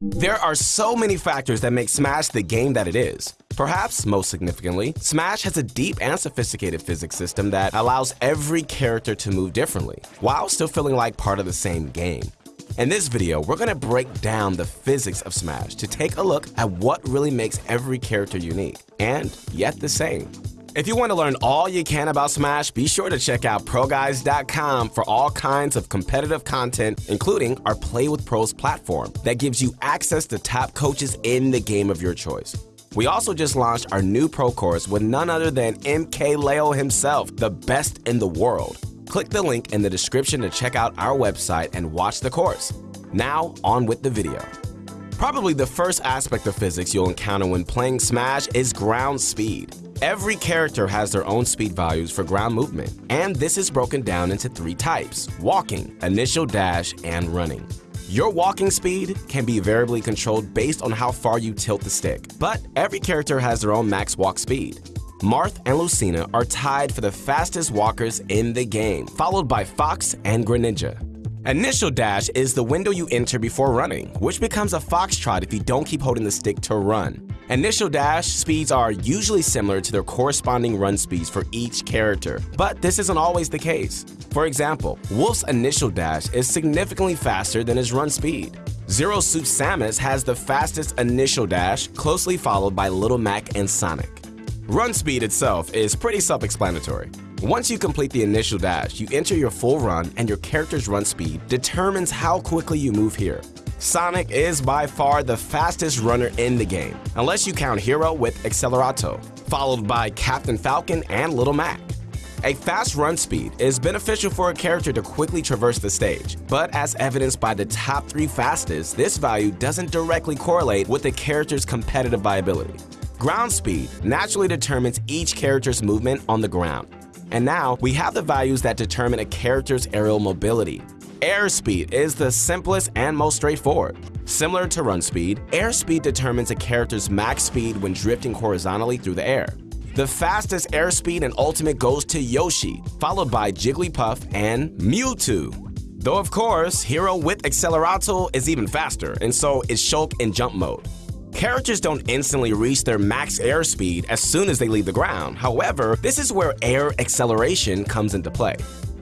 There are so many factors that make Smash the game that it is. Perhaps most significantly, Smash has a deep and sophisticated physics system that allows every character to move differently, while still feeling like part of the same game. In this video, we're going to break down the physics of Smash to take a look at what really makes every character unique, and yet the same. If you want to learn all you can about Smash, be sure to check out ProGuides.com for all kinds of competitive content, including our Play with Pros platform that gives you access to top coaches in the game of your choice. We also just launched our new pro course with none other than MKLeo himself, the best in the world. Click the link in the description to check out our website and watch the course. Now, on with the video. Probably the first aspect of physics you'll encounter when playing Smash is ground speed. Every character has their own speed values for ground movement, and this is broken down into three types, walking, initial dash, and running. Your walking speed can be variably controlled based on how far you tilt the stick, but every character has their own max walk speed. Marth and Lucina are tied for the fastest walkers in the game, followed by Fox and Greninja. Initial dash is the window you enter before running, which becomes a foxtrot if you don't keep holding the stick to run. Initial dash speeds are usually similar to their corresponding run speeds for each character, but this isn't always the case. For example, Wolf's initial dash is significantly faster than his run speed. Zero Suit Samus has the fastest initial dash, closely followed by Little Mac and Sonic. Run speed itself is pretty self-explanatory. Once you complete the initial dash, you enter your full run and your character's run speed determines how quickly you move here. Sonic is by far the fastest runner in the game, unless you count Hero with Acceleratle, followed by Captain Falcon and Little Mac. A fast run speed is beneficial for a character to quickly traverse the stage, but as evidenced by the top three fastest, this value doesn't directly correlate with the character's competitive viability. Ground speed naturally determines each character's movement on the ground, and now we have the values that determine a character's aerial mobility. Airspeed is the simplest and most straightforward. Similar to run speed, airspeed determines a character's max speed when drifting horizontally through the air. The fastest airspeed and ultimate goes to Yoshi, followed by Jigglypuff and Mewtwo. Though of course, Hero with Acceleratle is even faster, and so is Shulk in jump mode. Characters don't instantly reach their max airspeed as soon as they leave the ground. However, this is where air acceleration comes into play.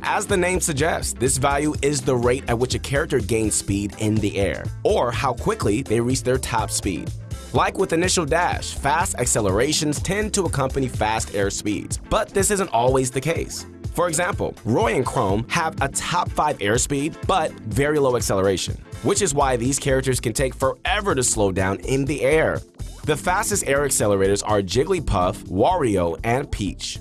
As the name suggests, this value is the rate at which a character gains speed in the air, or how quickly they reach their top speed. Like with initial dash, fast accelerations tend to accompany fast air speeds, but this isn't always the case. For example, Roy and Chrom have a top 5 airspeed, but very low acceleration which is why these characters can take forever to slow down in the air. The fastest air accelerators are Jigglypuff, Wario, and Peach.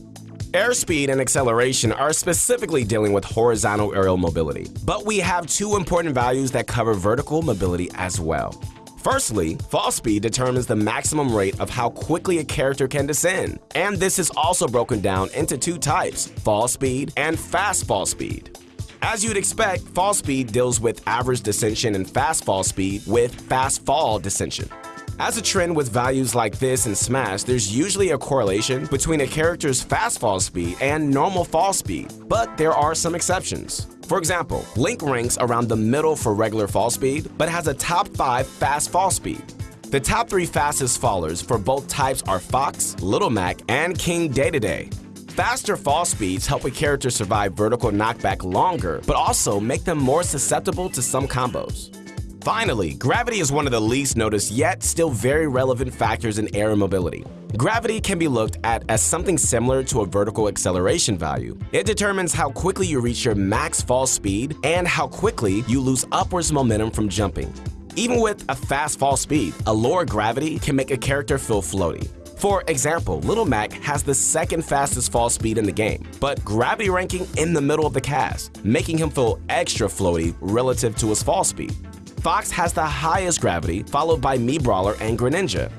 Airspeed and acceleration are specifically dealing with horizontal aerial mobility, but we have two important values that cover vertical mobility as well. Firstly, fall speed determines the maximum rate of how quickly a character can descend, and this is also broken down into two types, fall speed and fast fall speed. As you'd expect, fall speed deals with average descension and fast fall speed with fast fall descension. As a trend with values like this in Smash, there's usually a correlation between a character's fast fall speed and normal fall speed, but there are some exceptions. For example, Link ranks around the middle for regular fall speed, but has a top 5 fast fall speed. The top 3 fastest fallers for both types are Fox, Little Mac, and King day Dedede. Faster fall speeds help a character survive vertical knockback longer, but also make them more susceptible to some combos. Finally, gravity is one of the least noticed yet still very relevant factors in air mobility. Gravity can be looked at as something similar to a vertical acceleration value. It determines how quickly you reach your max fall speed and how quickly you lose upwards momentum from jumping. Even with a fast fall speed, a lower gravity can make a character feel floaty. For example, Little Mac has the second fastest fall speed in the game, but gravity ranking in the middle of the cast, making him feel extra floaty relative to his fall speed. Fox has the highest gravity, followed by Mii Brawler and Greninja.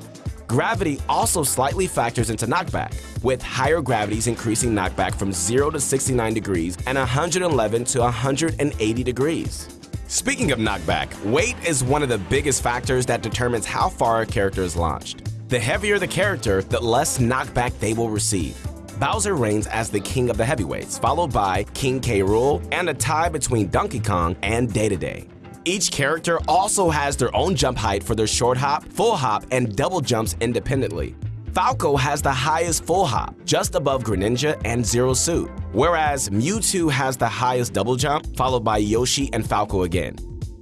Gravity also slightly factors into knockback, with higher gravities increasing knockback from 0 to 69 degrees and 111 to 180 degrees. Speaking of knockback, weight is one of the biggest factors that determines how far a character is launched. The heavier the character, the less knockback they will receive. Bowser reigns as the king of the heavyweights, followed by King K. Rool and a tie between Donkey Kong and Dedede. Each character also has their own jump height for their short hop, full hop, and double jumps independently. Falco has the highest full hop, just above Greninja and Zero Suit, whereas Mewtwo has the highest double jump, followed by Yoshi and Falco again.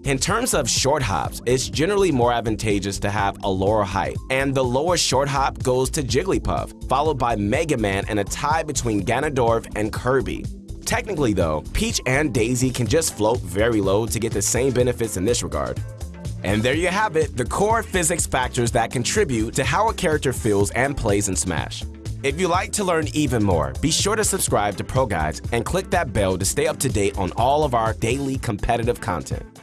In terms of short hops, it's generally more advantageous to have a lower height, and the lowest short hop goes to Jigglypuff, followed by Mega Man and a tie between Ganondorf and Kirby. Technically though, Peach and Daisy can just float very low to get the same benefits in this regard. And there you have it, the core physics factors that contribute to how a character feels and plays in Smash. If you'd like to learn even more, be sure to subscribe to Pro Guides and click that bell to stay up to date on all of our daily competitive content.